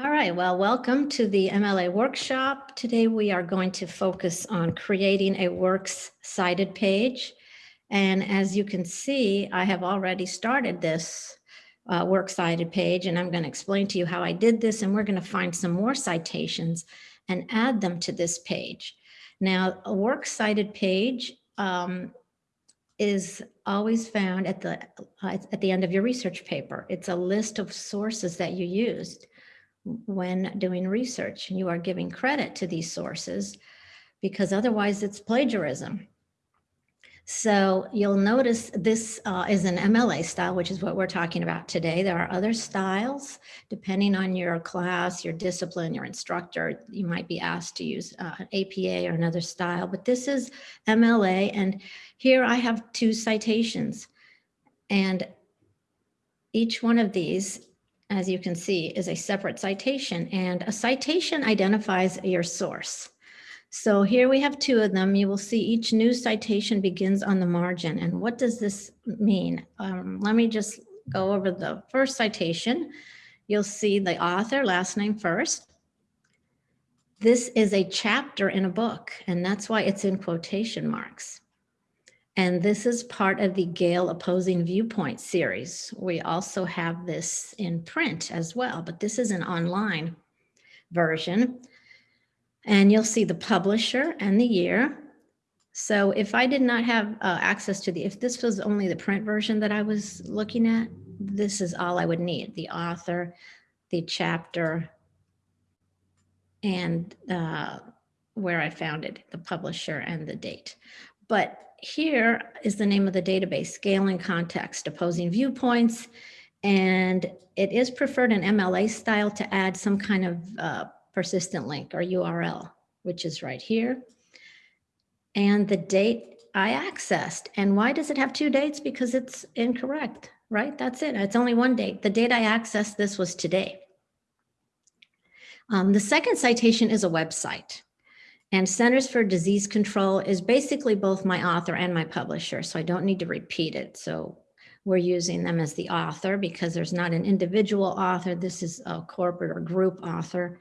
All right, well, welcome to the MLA workshop. Today we are going to focus on creating a works cited page. And as you can see, I have already started this uh, works cited page and I'm going to explain to you how I did this and we're going to find some more citations and add them to this page. Now, a works cited page um, is always found at the uh, at the end of your research paper. It's a list of sources that you used when doing research. You are giving credit to these sources because otherwise it's plagiarism. So you'll notice this uh, is an MLA style, which is what we're talking about today. There are other styles, depending on your class, your discipline, your instructor, you might be asked to use uh, APA or another style, but this is MLA. And here I have two citations and each one of these as you can see, is a separate citation and a citation identifies your source. So here we have two of them. You will see each new citation begins on the margin. And what does this mean? Um, let me just go over the first citation. You'll see the author, last name first. This is a chapter in a book, and that's why it's in quotation marks. And this is part of the Gale Opposing Viewpoint series. We also have this in print as well, but this is an online version. And you'll see the publisher and the year. So if I did not have uh, access to the, if this was only the print version that I was looking at, this is all I would need, the author, the chapter, and uh, where I found it, the publisher and the date. But here is the name of the database, Gale in Context, Opposing Viewpoints. And it is preferred in MLA style to add some kind of uh, persistent link or URL, which is right here. And the date I accessed. And why does it have two dates? Because it's incorrect, right? That's it. It's only one date. The date I accessed this was today. Um, the second citation is a website. And Centers for Disease Control is basically both my author and my publisher, so I don't need to repeat it. So we're using them as the author because there's not an individual author. This is a corporate or group author.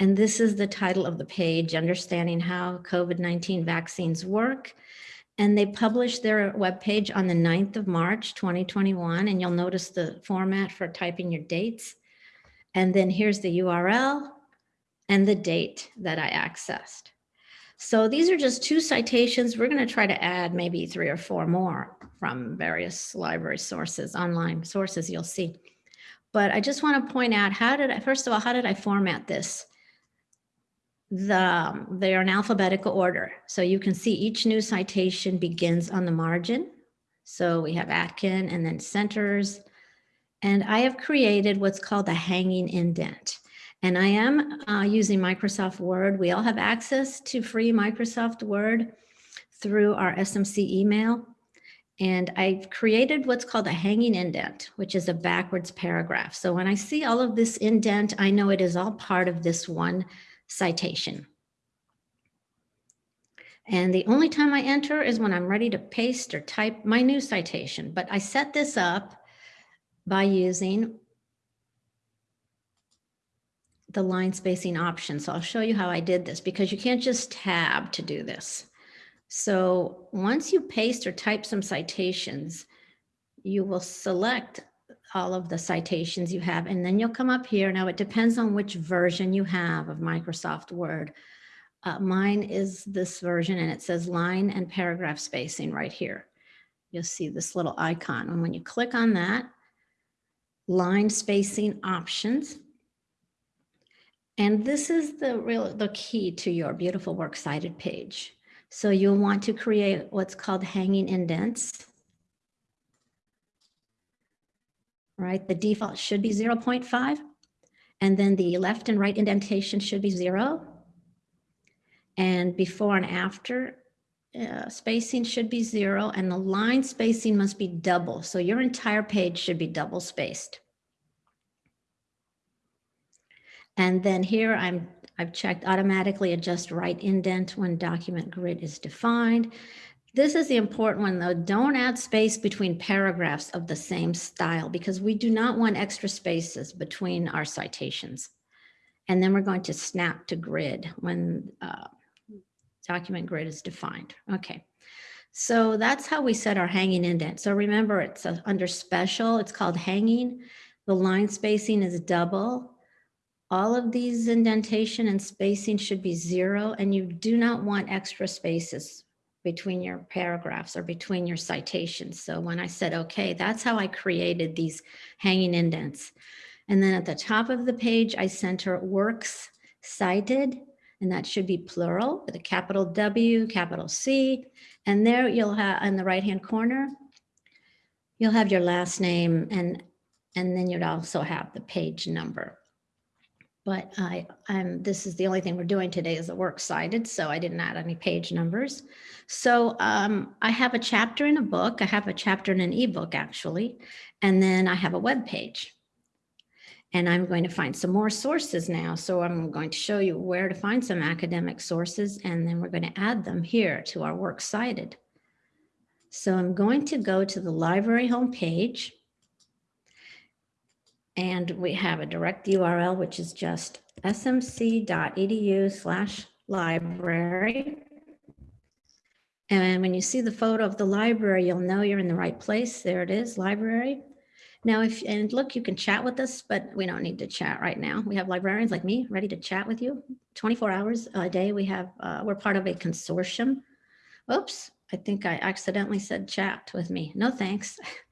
And this is the title of the page, Understanding How COVID-19 Vaccines Work. And they published their webpage on the 9th of March, 2021. And you'll notice the format for typing your dates. And then here's the URL and the date that I accessed. So these are just two citations. We're going to try to add maybe three or four more from various library sources, online sources you'll see. But I just want to point out how did I, first of all, how did I format this? The, they are in alphabetical order. So you can see each new citation begins on the margin. So we have Atkin and then centers. And I have created what's called a hanging indent. And I am uh, using Microsoft Word. We all have access to free Microsoft Word through our SMC email. And I've created what's called a hanging indent, which is a backwards paragraph. So when I see all of this indent, I know it is all part of this one citation. And the only time I enter is when I'm ready to paste or type my new citation. But I set this up by using the line spacing option. So I'll show you how I did this because you can't just tab to do this. So once you paste or type some citations, you will select all of the citations you have, and then you'll come up here. Now it depends on which version you have of Microsoft Word. Uh, mine is this version and it says line and paragraph spacing right here. You'll see this little icon. And when you click on that, line spacing options, and this is the real the key to your beautiful works cited page. So you'll want to create what's called hanging indents. Right, the default should be 0.5. And then the left and right indentation should be zero. And before and after uh, spacing should be zero and the line spacing must be double. So your entire page should be double spaced. And then here I'm, I've checked automatically adjust right indent when document grid is defined. This is the important one though. Don't add space between paragraphs of the same style because we do not want extra spaces between our citations. And then we're going to snap to grid when uh, document grid is defined. Okay. So that's how we set our hanging indent. So remember it's under special, it's called hanging. The line spacing is double. All of these indentation and spacing should be zero and you do not want extra spaces between your paragraphs or between your citations. So when I said, okay, that's how I created these hanging indents. And then at the top of the page, I center works cited, and that should be plural with a capital W, capital C. And there you'll have in the right-hand corner, you'll have your last name and, and then you'd also have the page number. But I, I'm, this is the only thing we're doing today is the works cited, so I didn't add any page numbers. So um, I have a chapter in a book, I have a chapter in an ebook actually, and then I have a web page. And I'm going to find some more sources now. So I'm going to show you where to find some academic sources, and then we're going to add them here to our works cited. So I'm going to go to the library homepage. And we have a direct URL, which is just smc.edu slash library. And when you see the photo of the library, you'll know you're in the right place. There it is, library. Now, if, and look, you can chat with us, but we don't need to chat right now. We have librarians like me ready to chat with you 24 hours a day. We have, uh, we're part of a consortium. Oops, I think I accidentally said chat with me. No, thanks.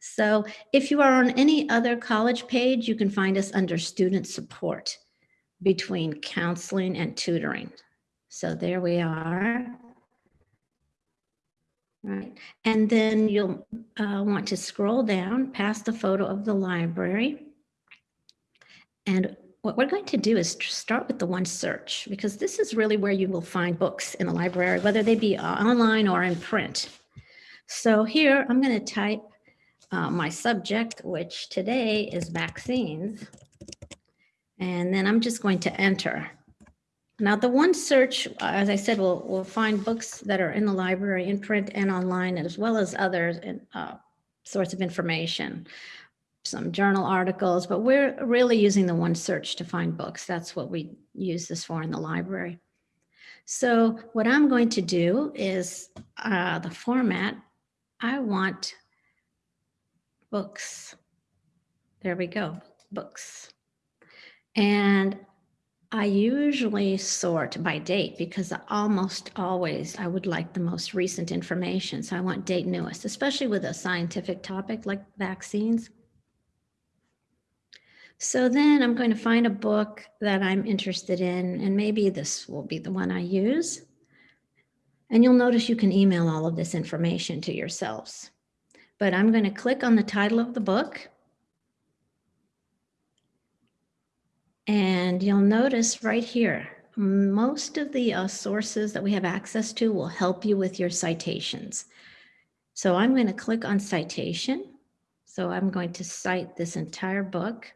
So if you are on any other college page, you can find us under student support between counseling and tutoring. So there we are. Right, and then you'll uh, want to scroll down past the photo of the library. And what we're going to do is start with the one search because this is really where you will find books in the library, whether they be uh, online or in print. So here I'm going to type uh, my subject, which today is vaccines. And then I'm just going to enter. Now the one search, as I said, will will find books that are in the library, in print and online, as well as others in uh, sorts of information, some journal articles, but we're really using the one search to find books. That's what we use this for in the library. So what I'm going to do is uh, the format, I want books. There we go, books. And I usually sort by date because almost always I would like the most recent information. So I want date newest, especially with a scientific topic like vaccines. So then I'm going to find a book that I'm interested in, and maybe this will be the one I use. And you'll notice you can email all of this information to yourselves but I'm going to click on the title of the book. And you'll notice right here, most of the uh, sources that we have access to will help you with your citations. So I'm going to click on citation. So I'm going to cite this entire book.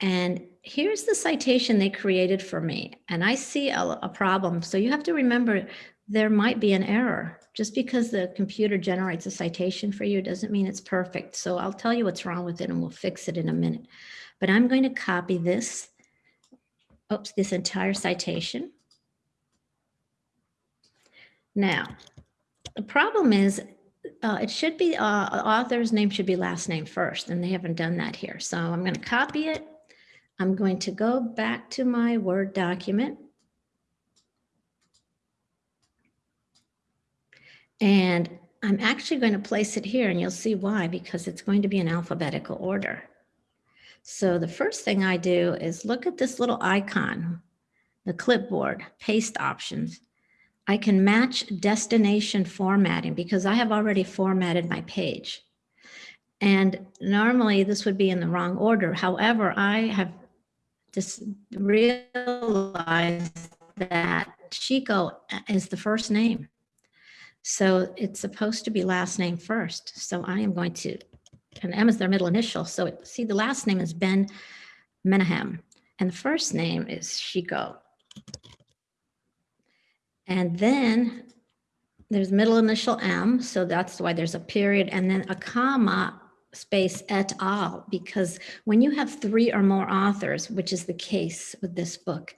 And here's the citation they created for me. And I see a, a problem. So you have to remember there might be an error. Just because the computer generates a citation for you doesn't mean it's perfect. So I'll tell you what's wrong with it and we'll fix it in a minute. But I'm going to copy this, oops, this entire citation. Now, the problem is uh, it should be, uh, author's name should be last name first, and they haven't done that here. So I'm going to copy it. I'm going to go back to my Word document. And I'm actually going to place it here and you'll see why, because it's going to be in alphabetical order. So the first thing I do is look at this little icon, the clipboard, paste options. I can match destination formatting because I have already formatted my page. And normally this would be in the wrong order. However, I have just realized that Chico is the first name. So it's supposed to be last name first. So I am going to, and M is their middle initial. So it, see, the last name is Ben Menahem, and the first name is Shiko. And then there's middle initial M, so that's why there's a period, and then a comma space et al. Because when you have three or more authors, which is the case with this book,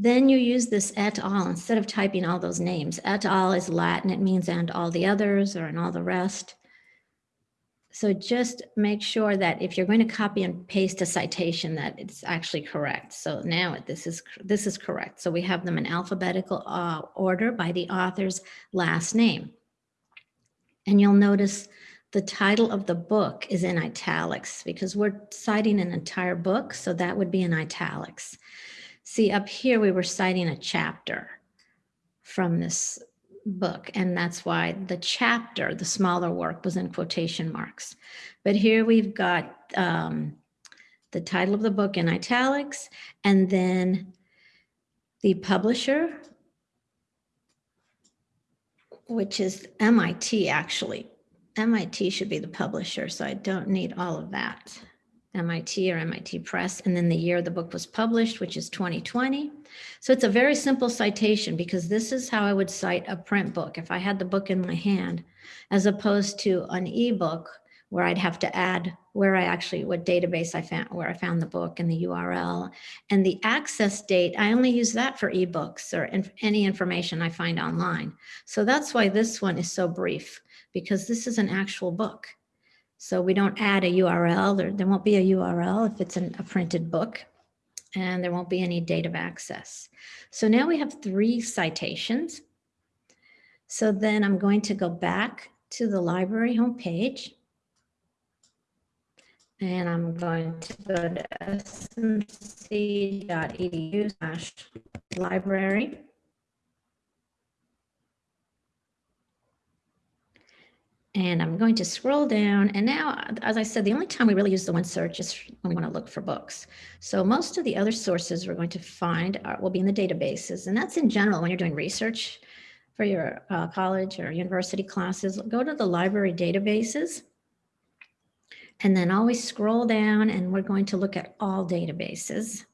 then you use this et al. instead of typing all those names. Et al. is Latin, it means and all the others or and all the rest. So just make sure that if you're going to copy and paste a citation that it's actually correct. So now this is this is correct. So we have them in alphabetical uh, order by the author's last name. And you'll notice the title of the book is in italics because we're citing an entire book. So that would be in italics. See up here, we were citing a chapter from this book. And that's why the chapter, the smaller work was in quotation marks. But here we've got um, the title of the book in italics and then the publisher, which is MIT actually. MIT should be the publisher, so I don't need all of that. MIT or MIT Press, and then the year the book was published, which is 2020. So it's a very simple citation because this is how I would cite a print book if I had the book in my hand, as opposed to an ebook where I'd have to add where I actually, what database I found, where I found the book and the URL. And the access date, I only use that for ebooks or inf any information I find online. So that's why this one is so brief because this is an actual book. So we don't add a URL, there, there won't be a URL if it's an, a printed book and there won't be any date of access. So now we have three citations. So then I'm going to go back to the library homepage and I'm going to go to smc.edu slash library. And I'm going to scroll down. And now, as I said, the only time we really use the one search is when we want to look for books. So most of the other sources we're going to find are, will be in the databases. And that's in general when you're doing research for your uh, college or university classes. Go to the library databases and then always scroll down and we're going to look at all databases.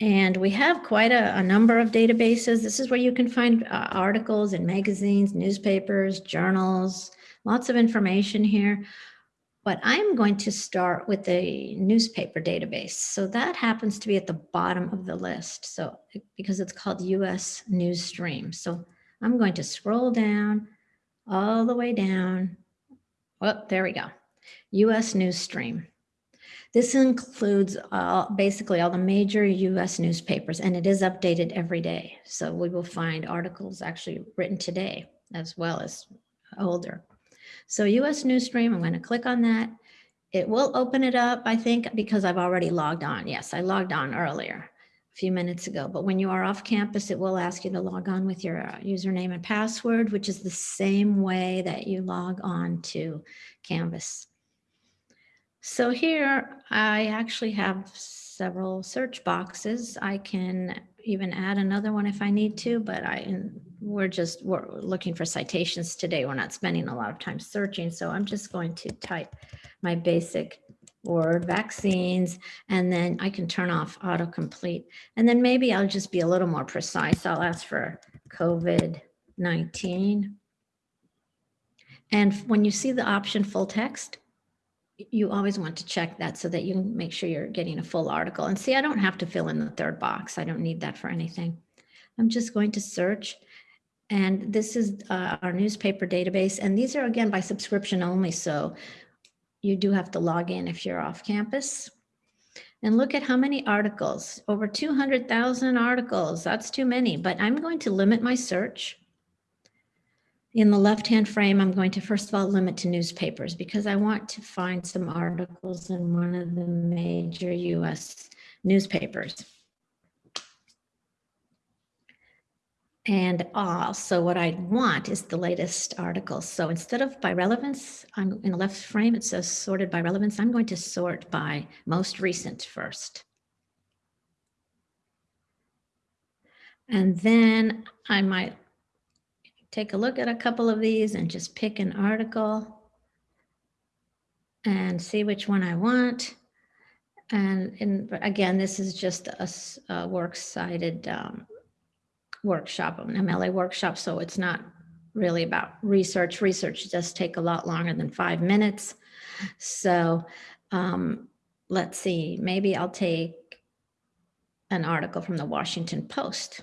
And we have quite a, a, number of databases. This is where you can find uh, articles in magazines, newspapers, journals, lots of information here. But I'm going to start with the newspaper database. So that happens to be at the bottom of the list. So because it's called US Newsstream. So I'm going to scroll down all the way down. Oh, there we go. US Newsstream. This includes uh, basically all the major US newspapers and it is updated every day. So we will find articles actually written today as well as older. So US Newsstream, I'm going to click on that. It will open it up, I think, because I've already logged on. Yes, I logged on earlier, a few minutes ago. But when you are off campus, it will ask you to log on with your uh, username and password, which is the same way that you log on to Canvas. So here I actually have several search boxes. I can even add another one if I need to, but I we're just we're looking for citations today. We're not spending a lot of time searching. So I'm just going to type my basic word vaccines, and then I can turn off autocomplete. And then maybe I'll just be a little more precise. I'll ask for COVID-19. And when you see the option full text, you always want to check that so that you make sure you're getting a full article. And see, I don't have to fill in the third box. I don't need that for anything. I'm just going to search. And this is uh, our newspaper database. And these are, again, by subscription only. So you do have to log in if you're off campus. And look at how many articles, over 200,000 articles. That's too many, but I'm going to limit my search in the left-hand frame, I'm going to first of all limit to newspapers because I want to find some articles in one of the major US newspapers. And also what I want is the latest articles. So instead of by relevance, I'm in the left frame, it says sorted by relevance. I'm going to sort by most recent first. And then I might take a look at a couple of these and just pick an article and see which one I want. And, and again, this is just a, a works cited um, workshop, an MLA workshop, so it's not really about research. Research does take a lot longer than five minutes. So um, let's see, maybe I'll take an article from the Washington Post.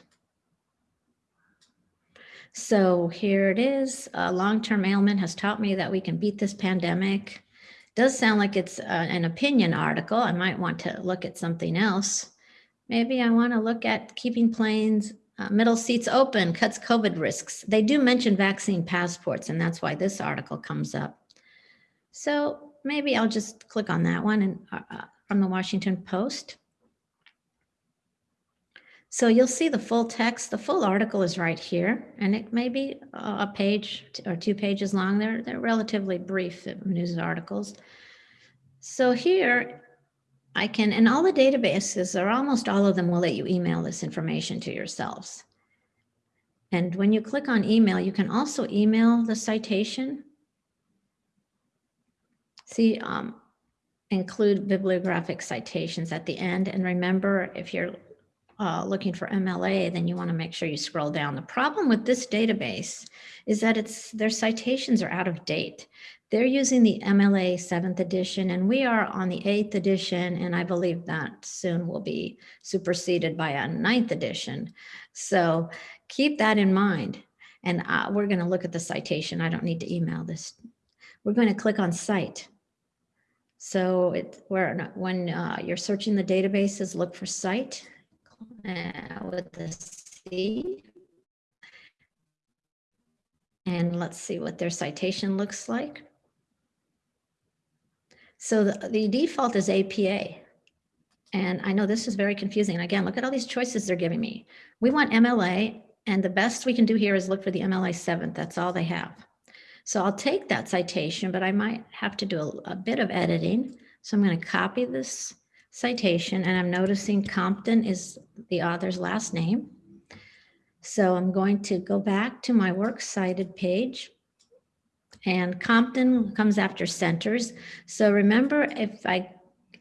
So here it is. A long-term ailment has taught me that we can beat this pandemic. Does sound like it's uh, an opinion article. I might want to look at something else. Maybe I want to look at keeping planes uh, middle seats open cuts COVID risks. They do mention vaccine passports, and that's why this article comes up. So maybe I'll just click on that one and uh, uh from the Washington Post. So you'll see the full text. The full article is right here, and it may be a page or two pages long. They're, they're relatively brief news articles. So here I can, and all the databases, or almost all of them will let you email this information to yourselves. And when you click on email, you can also email the citation. See, um, include bibliographic citations at the end. And remember, if you're uh, looking for MLA, then you want to make sure you scroll down. The problem with this database is that it's their citations are out of date. They're using the MLA seventh edition and we are on the eighth edition. And I believe that soon will be superseded by a ninth edition. So keep that in mind. And uh, we're going to look at the citation. I don't need to email this. We're going to click on cite. So it, where when uh, you're searching the databases, look for cite uh, with the C. And let's see what their citation looks like. So the, the default is APA. And I know this is very confusing. Again, look at all these choices they're giving me. We want MLA, and the best we can do here is look for the MLA 7th. That's all they have. So I'll take that citation, but I might have to do a, a bit of editing. So I'm going to copy this citation and I'm noticing Compton is the author's last name. So I'm going to go back to my works cited page and Compton comes after centers. So remember if I,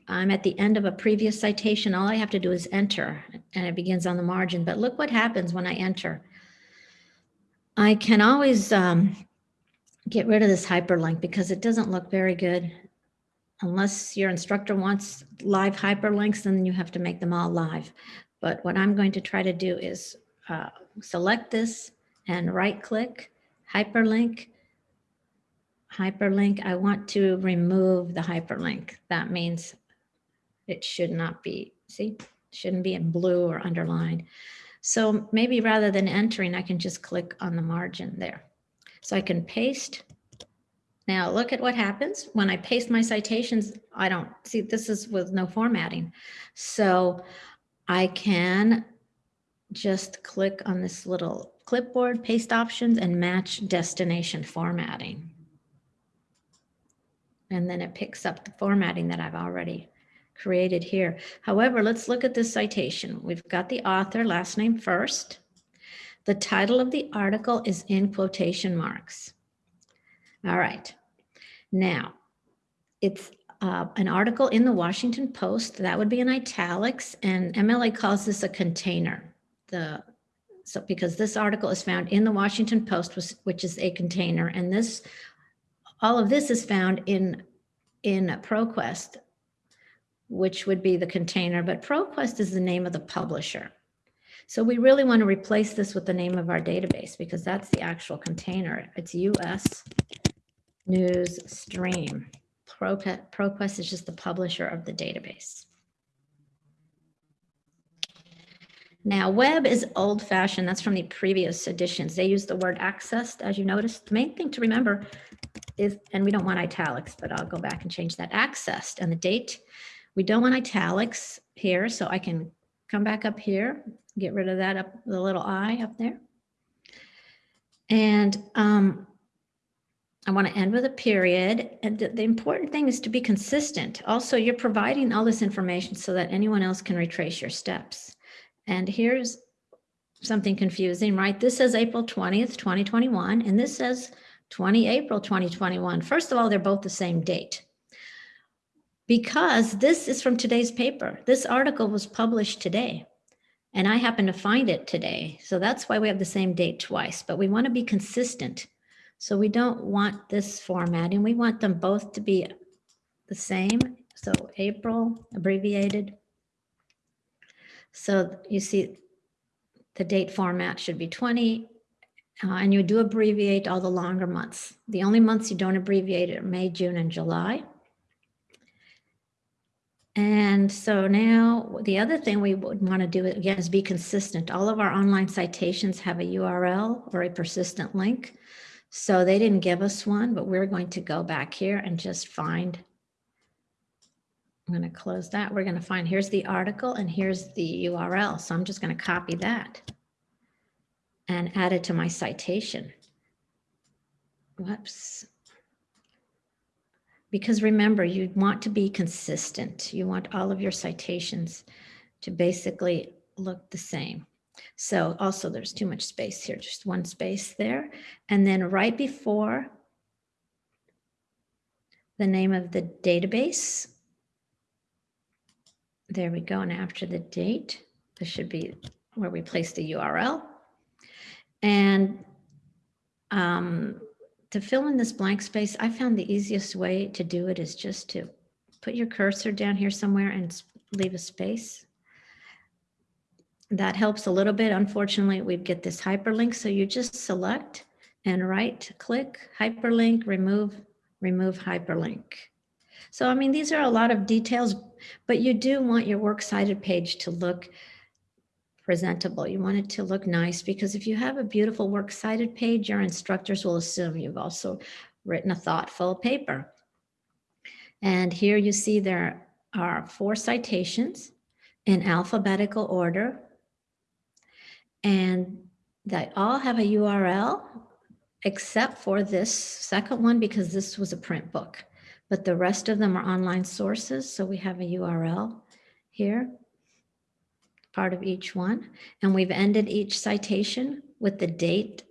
I'm at the end of a previous citation, all I have to do is enter and it begins on the margin. But look what happens when I enter. I can always um, get rid of this hyperlink because it doesn't look very good unless your instructor wants live hyperlinks, then you have to make them all live. But what I'm going to try to do is uh, select this and right click, hyperlink, hyperlink. I want to remove the hyperlink. That means it should not be, see, shouldn't be in blue or underlined. So maybe rather than entering, I can just click on the margin there. So I can paste now look at what happens when I paste my citations. I don't see this is with no formatting. So I can just click on this little clipboard paste options and match destination formatting. And then it picks up the formatting that I've already created here. However, let's look at this citation. We've got the author last name first. The title of the article is in quotation marks. All right. Now, it's uh, an article in the Washington Post. That would be in italics, and MLA calls this a container. The so because this article is found in the Washington Post, which is a container, and this all of this is found in in ProQuest, which would be the container, but ProQuest is the name of the publisher. So we really want to replace this with the name of our database because that's the actual container. It's US Newsstream. ProQuest is just the publisher of the database. Now, web is old fashioned. That's from the previous editions. They use the word accessed, as you noticed. The main thing to remember is, and we don't want italics, but I'll go back and change that accessed and the date. We don't want italics here, so I can come back up here, get rid of that up, the little I up there. And um, I want to end with a period. And the important thing is to be consistent. Also, you're providing all this information so that anyone else can retrace your steps. And here's something confusing, right? This says April 20th, 2021, and this says 20 April 2021. First of all, they're both the same date. Because this is from today's paper. This article was published today. And I happen to find it today. So that's why we have the same date twice, but we want to be consistent. So we don't want this formatting. We want them both to be the same. So April abbreviated. So you see the date format should be 20 uh, and you do abbreviate all the longer months. The only months you don't abbreviate are May, June, and July. And so now the other thing we would want to do again is be consistent. All of our online citations have a URL or a persistent link. So they didn't give us one, but we're going to go back here and just find. I'm going to close that. We're going to find here's the article and here's the URL. So I'm just going to copy that and add it to my citation. Whoops. Because remember, you want to be consistent. You want all of your citations to basically look the same. So also there's too much space here, just one space there. And then right before the name of the database, there we go. And after the date, this should be where we place the URL. And um, to fill in this blank space, I found the easiest way to do it is just to put your cursor down here somewhere and leave a space. That helps a little bit. Unfortunately, we'd get this hyperlink. So you just select and right click, hyperlink, remove, remove hyperlink. So, I mean, these are a lot of details, but you do want your works cited page to look presentable. You want it to look nice because if you have a beautiful works cited page, your instructors will assume you've also written a thoughtful paper. And here you see there are four citations in alphabetical order. And they all have a URL except for this second one because this was a print book. But the rest of them are online sources. So we have a URL here part of each one. And we've ended each citation with the date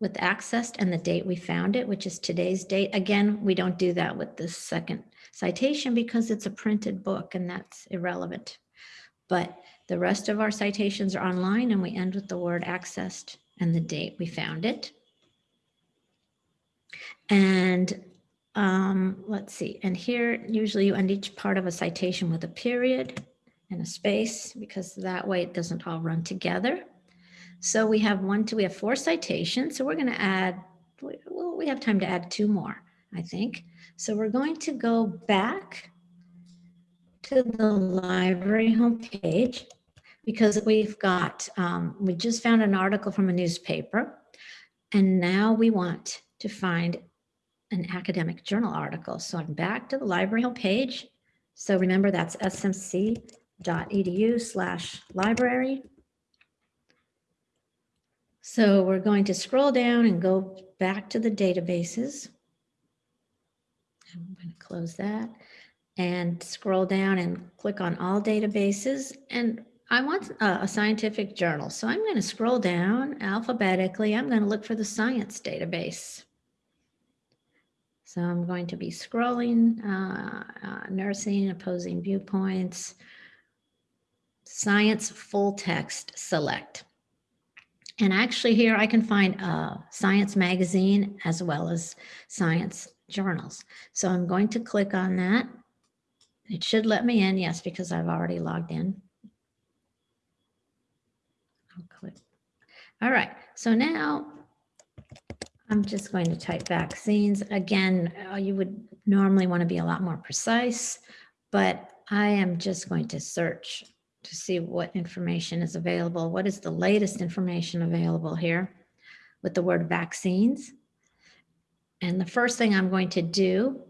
with accessed and the date we found it, which is today's date. Again, we don't do that with this second citation because it's a printed book and that's irrelevant. But the rest of our citations are online and we end with the word accessed and the date we found it. And um, let's see, and here usually you end each part of a citation with a period and a space because that way it doesn't all run together. So we have one, two, we have four citations. So we're going to add, well, we have time to add two more, I think. So we're going to go back to the library homepage because we've got, um, we just found an article from a newspaper and now we want to find an academic journal article. So I'm back to the library homepage. So remember that's smc.edu slash library. So we're going to scroll down and go back to the databases. I'm going to close that and scroll down and click on all databases. And I want a, a scientific journal. So I'm going to scroll down alphabetically. I'm going to look for the science database. So I'm going to be scrolling, uh, uh, nursing, opposing viewpoints, Science Full Text Select. And actually here I can find a science magazine as well as science journals. So I'm going to click on that. It should let me in, yes, because I've already logged in. I'll click. All right, so now I'm just going to type vaccines. Again, uh, you would normally want to be a lot more precise, but I am just going to search to see what information is available. What is the latest information available here with the word vaccines? And the first thing I'm going to do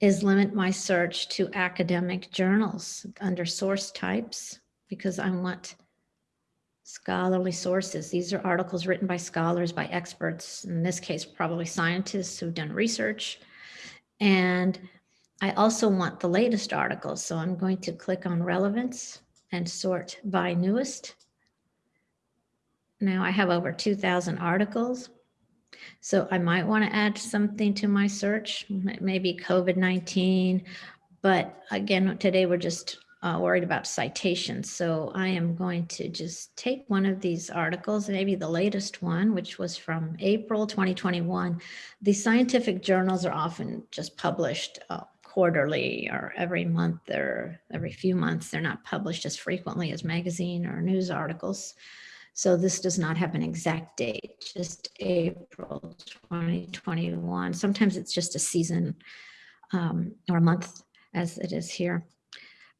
is limit my search to academic journals under source types because I want scholarly sources. These are articles written by scholars, by experts, in this case, probably scientists who've done research. And I also want the latest articles. So I'm going to click on relevance and sort by newest. Now I have over 2000 articles. So I might want to add something to my search, maybe COVID-19. But again, today we're just uh, worried about citations. So I am going to just take one of these articles, maybe the latest one, which was from April 2021. The scientific journals are often just published uh, quarterly or every month or every few months. They're not published as frequently as magazine or news articles. So this does not have an exact date, just April 2021. Sometimes it's just a season um, or a month as it is here.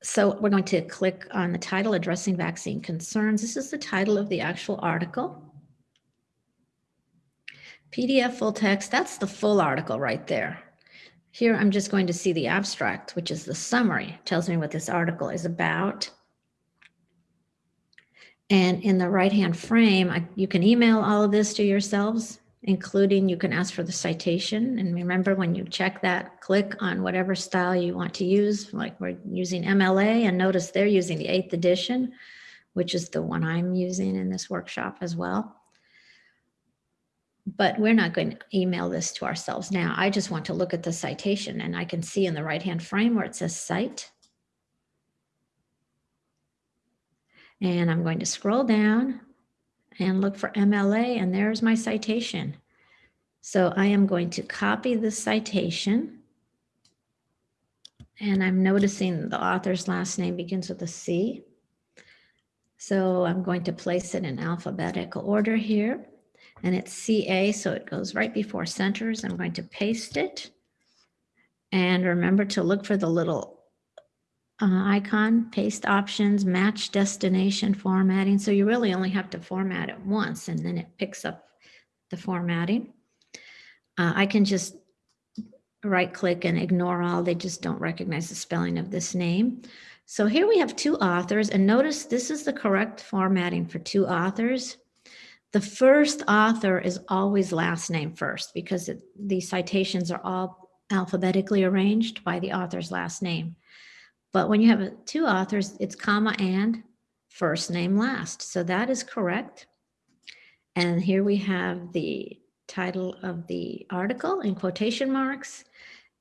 So we're going to click on the title addressing vaccine concerns. This is the title of the actual article. PDF full text, that's the full article right there. Here I'm just going to see the abstract, which is the summary, tells me what this article is about. And in the right-hand frame, I, you can email all of this to yourselves, including you can ask for the citation. And remember when you check that, click on whatever style you want to use, like we're using MLA and notice they're using the eighth edition, which is the one I'm using in this workshop as well. But we're not going to email this to ourselves now. I just want to look at the citation and I can see in the right-hand frame where it says cite And I'm going to scroll down and look for MLA and there's my citation. So I am going to copy the citation. And I'm noticing the author's last name begins with a C. So I'm going to place it in alphabetical order here. And it's CA, so it goes right before centers. I'm going to paste it. And remember to look for the little uh, icon, paste options, match destination formatting. So you really only have to format it once and then it picks up the formatting. Uh, I can just right click and ignore all. They just don't recognize the spelling of this name. So here we have two authors and notice this is the correct formatting for two authors. The first author is always last name first because it, the citations are all alphabetically arranged by the author's last name. But when you have two authors, it's comma and first name last. So that is correct. And here we have the title of the article in quotation marks.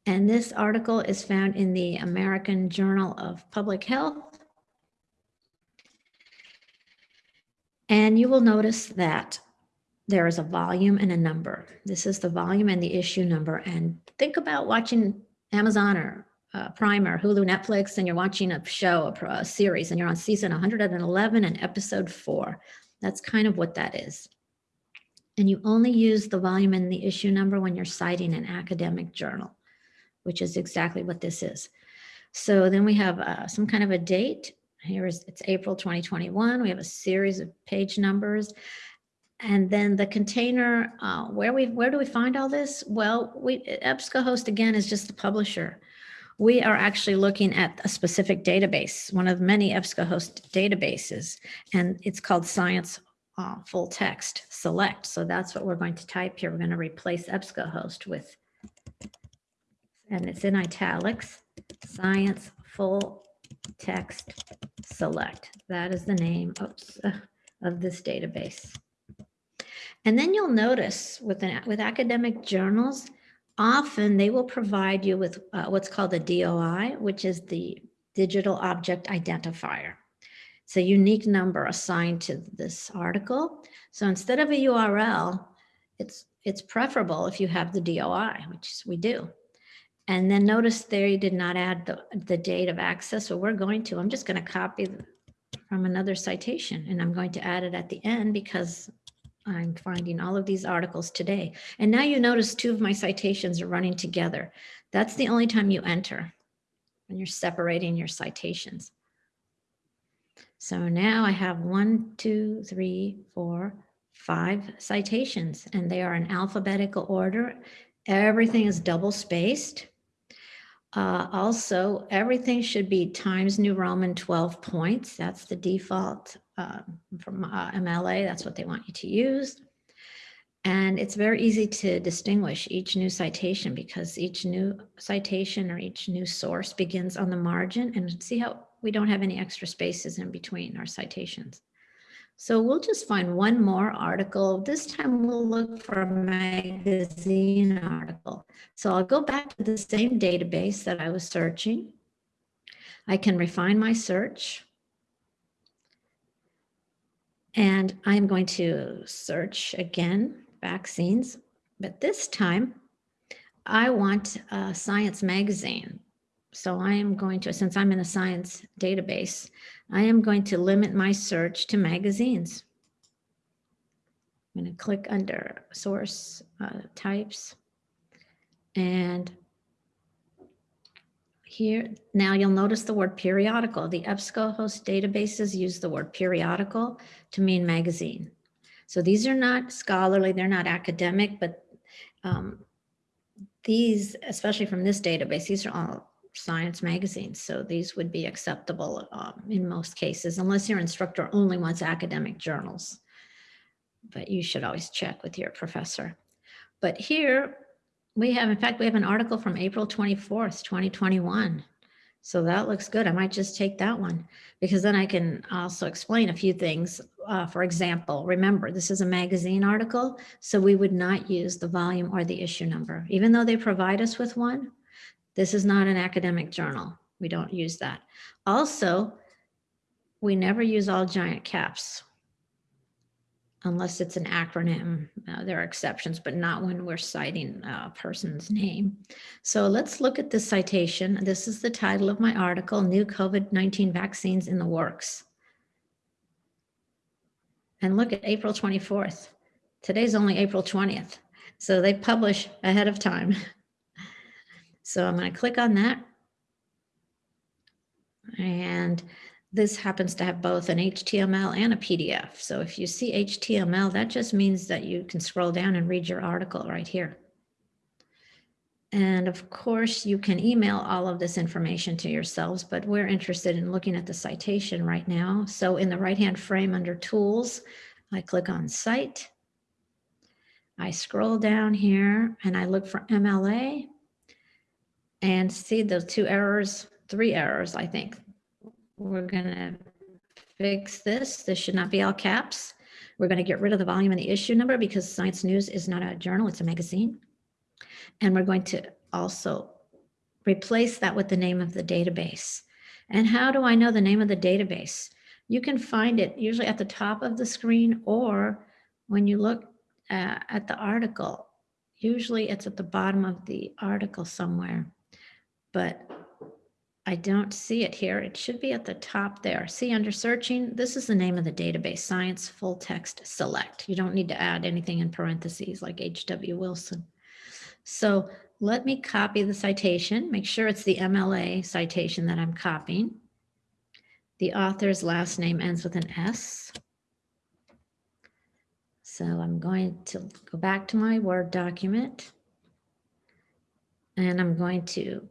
And this article is found in the American Journal of Public Health. And you will notice that there is a volume and a number. This is the volume and the issue number. And think about watching Amazon or uh, Prime or Hulu, Netflix, and you're watching a show, a, a series, and you're on season 111 and episode four. That's kind of what that is. And you only use the volume and the issue number when you're citing an academic journal, which is exactly what this is. So then we have uh, some kind of a date. Here is it's April 2021. We have a series of page numbers. And then the container, uh, where we where do we find all this? Well, we EBSCOhost again is just the publisher we are actually looking at a specific database, one of many EBSCOhost databases, and it's called Science uh, Full Text Select. So that's what we're going to type here. We're going to replace EBSCOhost with, and it's in italics, Science Full Text Select. That is the name oops, uh, of this database. And then you'll notice with, an, with academic journals, often they will provide you with uh, what's called a DOI, which is the digital object identifier. It's a unique number assigned to this article. So instead of a URL, it's, it's preferable if you have the DOI, which we do. And then notice there you did not add the, the date of access. So we're going to, I'm just going to copy from another citation and I'm going to add it at the end because I'm finding all of these articles today. And now you notice two of my citations are running together. That's the only time you enter when you're separating your citations. So now I have one, two, three, four, five citations, and they are in alphabetical order. Everything is double spaced. Uh, also, everything should be Times New Roman 12 points. That's the default uh, from uh, MLA. That's what they want you to use. And it's very easy to distinguish each new citation because each new citation or each new source begins on the margin and see how we don't have any extra spaces in between our citations. So we'll just find one more article. This time we'll look for a magazine article. So I'll go back to the same database that I was searching. I can refine my search. And I'm going to search again, vaccines, but this time I want a science magazine. So I am going to, since I'm in a science database, I am going to limit my search to magazines. I'm going to click under source uh, types and here, now you'll notice the word periodical. The EBSCOhost databases use the word periodical to mean magazine. So these are not scholarly, they're not academic, but um, these, especially from this database, these are all science magazines. So these would be acceptable um, in most cases, unless your instructor only wants academic journals. But you should always check with your professor. But here we have, in fact, we have an article from April 24th, 2021. So that looks good. I might just take that one because then I can also explain a few things. Uh, for example, remember, this is a magazine article, so we would not use the volume or the issue number. Even though they provide us with one, this is not an academic journal. We don't use that. Also, we never use all giant caps unless it's an acronym. Uh, there are exceptions, but not when we're citing a person's name. So let's look at this citation. This is the title of my article, New COVID-19 Vaccines in the Works. And look at April 24th. Today's only April 20th. So they publish ahead of time. So I'm going to click on that. And this happens to have both an HTML and a PDF. So if you see HTML, that just means that you can scroll down and read your article right here. And of course, you can email all of this information to yourselves, but we're interested in looking at the citation right now. So in the right-hand frame under Tools, I click on Cite. I scroll down here and I look for MLA and see those two errors, three errors, I think. We're going to fix this. This should not be all caps. We're going to get rid of the volume and the issue number because Science News is not a journal, it's a magazine. And we're going to also replace that with the name of the database. And how do I know the name of the database? You can find it usually at the top of the screen or when you look uh, at the article, usually it's at the bottom of the article somewhere. But I don't see it here. It should be at the top there. See under searching, this is the name of the database, Science Full Text Select. You don't need to add anything in parentheses like H.W. Wilson. So let me copy the citation, make sure it's the MLA citation that I'm copying. The author's last name ends with an S. So I'm going to go back to my Word document and I'm going to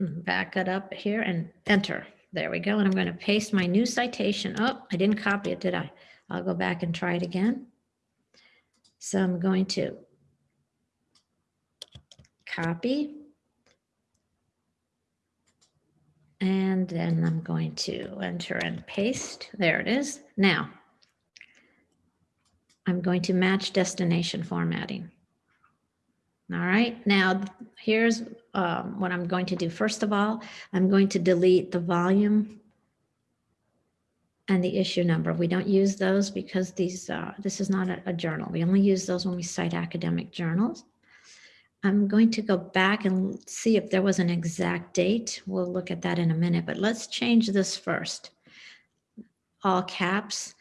back it up here and enter. There we go. And I'm going to paste my new citation. Oh, I didn't copy it, did I? I'll go back and try it again. So I'm going to copy. And then I'm going to enter and paste. There it is. Now, I'm going to match destination formatting. All right, now here's um, what I'm going to do. First of all, I'm going to delete the volume and the issue number. We don't use those because these uh, this is not a, a journal. We only use those when we cite academic journals. I'm going to go back and see if there was an exact date. We'll look at that in a minute, but let's change this first. All caps.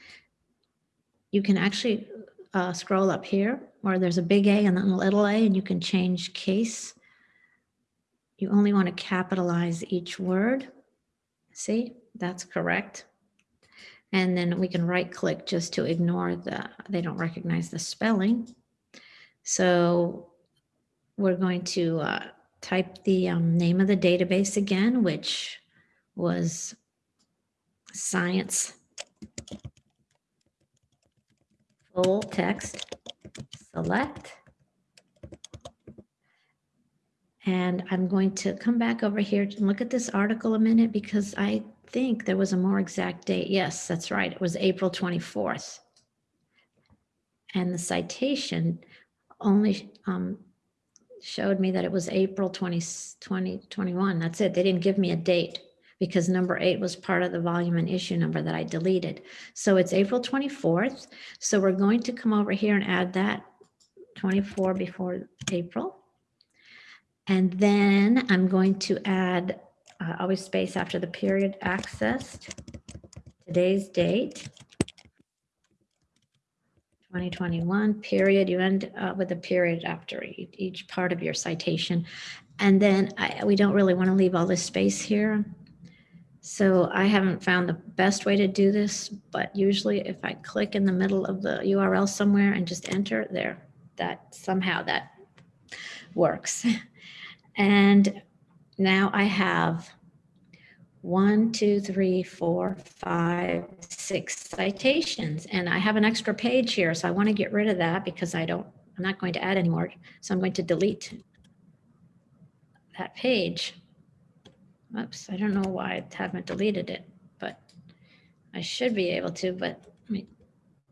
You can actually uh, scroll up here or there's a big A and then a little a and you can change case. You only want to capitalize each word. See, that's correct. And then we can right click just to ignore the, they don't recognize the spelling. So we're going to uh, type the um, name of the database again, which was science full text select. And I'm going to come back over here and look at this article a minute because I think there was a more exact date. Yes, that's right. It was April 24th. And the citation only um, showed me that it was April 20, 2021. That's it. They didn't give me a date because number eight was part of the volume and issue number that I deleted. So it's April 24th. So we're going to come over here and add that 24 before April. And then I'm going to add uh, always space after the period accessed, today's date, 2021 period. You end uh, with a period after each, part of your citation. And then I, we don't really want to leave all this space here. So I haven't found the best way to do this, but usually if I click in the middle of the URL somewhere and just enter there, that somehow that works. And now I have one, two, three, four, five, six citations. And I have an extra page here, so I want to get rid of that because I don't, I'm not going to add anymore. So I'm going to delete that page. Oops, I don't know why I haven't deleted it, but I should be able to, but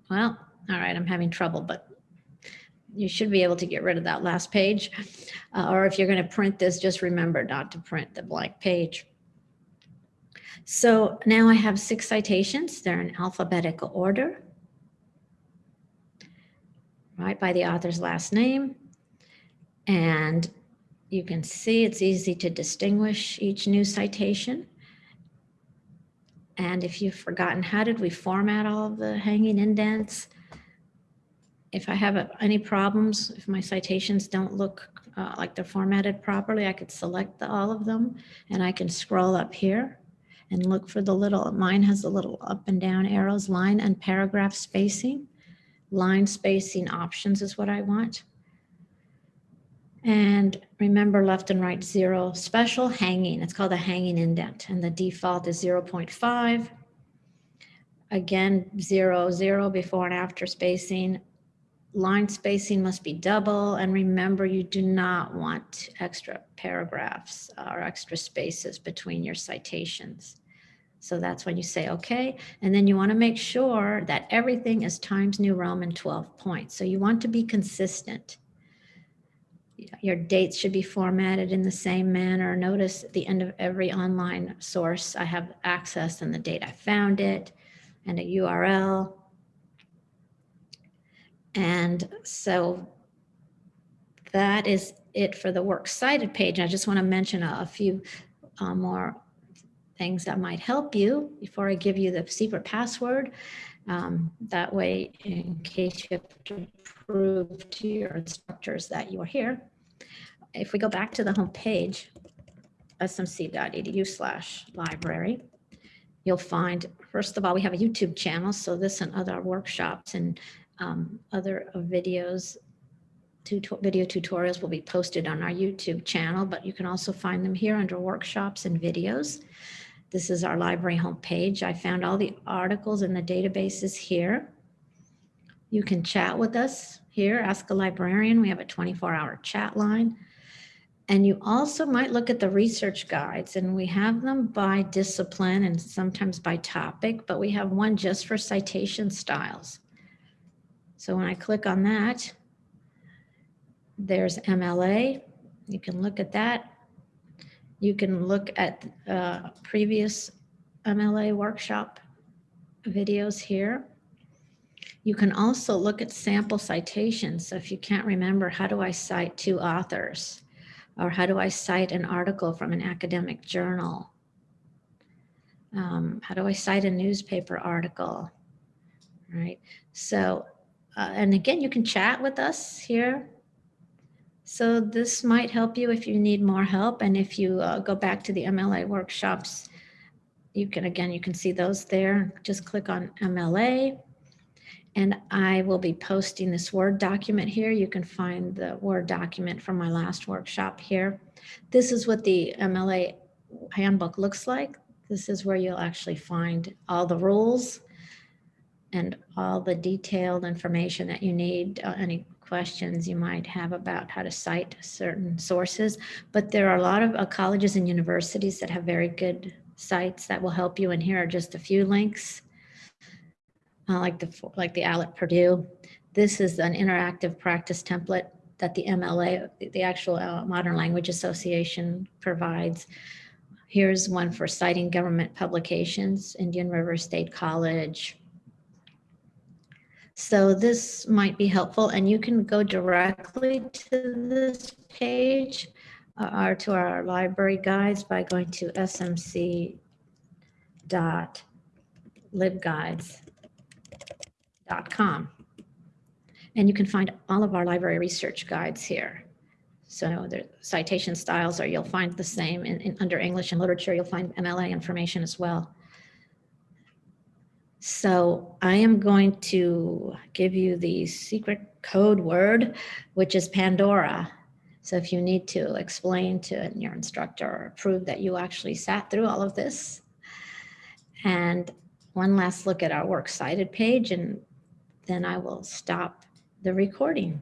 well, all right, I'm having trouble, but you should be able to get rid of that last page. Uh, or if you're going to print this, just remember not to print the blank page. So now I have six citations. They're in alphabetical order, right, by the author's last name. And you can see it's easy to distinguish each new citation. And if you've forgotten, how did we format all of the hanging indents? If I have any problems, if my citations don't look uh, like they're formatted properly, I could select the, all of them and I can scroll up here and look for the little, mine has the little up and down arrows, line and paragraph spacing. Line spacing options is what I want. And remember left and right zero, special hanging, it's called a hanging indent and the default is 0.5. Again, zero, zero before and after spacing, line spacing must be double. And remember, you do not want extra paragraphs or extra spaces between your citations. So that's when you say, okay. And then you want to make sure that everything is Times New Roman 12 points. So you want to be consistent. Your dates should be formatted in the same manner. Notice at the end of every online source, I have access and the date I found it and a URL and so that is it for the works cited page. I just want to mention a, a few uh, more things that might help you before I give you the secret password. Um, that way, in case you have to prove to your instructors that you are here. If we go back to the home page, smc.edu slash library, you'll find, first of all, we have a YouTube channel. So this and other workshops and um, other videos, tuto video tutorials will be posted on our YouTube channel, but you can also find them here under workshops and videos. This is our library homepage. I found all the articles in the databases here. You can chat with us here, ask a librarian. We have a 24 hour chat line. And you also might look at the research guides and we have them by discipline and sometimes by topic, but we have one just for citation styles. So when I click on that, there's MLA. You can look at that. You can look at uh, previous MLA workshop videos here. You can also look at sample citations. So if you can't remember, how do I cite two authors? Or how do I cite an article from an academic journal? Um, how do I cite a newspaper article? Right. So uh, and again, you can chat with us here. So this might help you if you need more help. And if you uh, go back to the MLA workshops, you can, again, you can see those there. Just click on MLA. And I will be posting this Word document here. You can find the Word document from my last workshop here. This is what the MLA handbook looks like. This is where you'll actually find all the rules and all the detailed information that you need, uh, any questions you might have about how to cite certain sources. But there are a lot of uh, colleges and universities that have very good sites that will help you. And here are just a few links, uh, like the like the OWL at Purdue. This is an interactive practice template that the MLA, the actual uh, Modern Language Association provides. Here's one for citing government publications, Indian River State College. So this might be helpful and you can go directly to this page uh, or to our library guides by going to smc.libguides.com. And you can find all of our library research guides here. So the citation styles are, you'll find the same in, in under English and literature, you'll find MLA information as well. So I am going to give you the secret code word, which is Pandora. So if you need to explain to your instructor or prove that you actually sat through all of this. And one last look at our works cited page and then I will stop the recording.